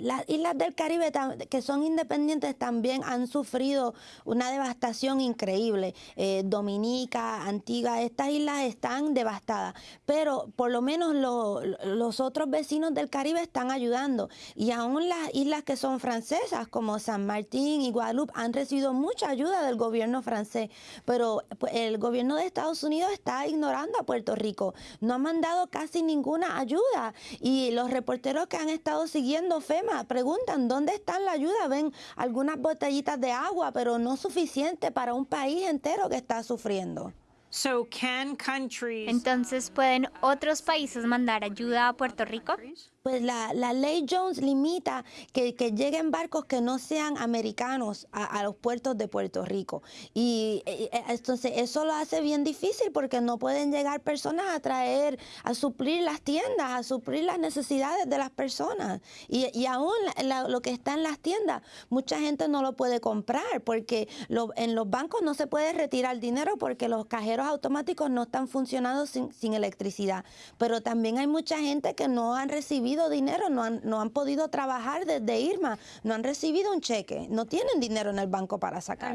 Las islas del Caribe que son independientes también han sufrido una devastación increíble. Eh, Dominica, Antigua, estas islas están devastadas, pero por lo menos los otros vecinos del Caribe están ayudando. Y aún las islas que son francesas como San Martín y Guadalupe han recibido mucha ayuda del gobierno francés, pero pues, el gobierno de Estados Unidos está ignorando a Puerto Rico, no ha mandado casi ninguna ayuda. Y los reporteros que han estado siguiendo FEMA preguntan dónde está la ayuda, ven algunas botellitas de agua, pero no suficiente para un país entero que está sufriendo. Entonces, ¿pueden otros países mandar ayuda a Puerto Rico? Pues la, ley Jones limita que, lleguen barcos que no sean americanos a, los puertos de Puerto Rico. Y eh, eh, entonces eso lo hace bien difícil porque no pueden llegar personas a traer, a suplir las tiendas, a suplir las necesidades de las personas. Y, aún lo que está en las tiendas, mucha gente no lo puede comprar porque en los bancos no se puede retirar dinero porque los cajeros automáticos no están funcionando sin, sin electricidad. Pero también hay mucha gente que no han dinero, no han, no han podido trabajar desde Irma, no han recibido un cheque, no tienen dinero en el banco para sacar.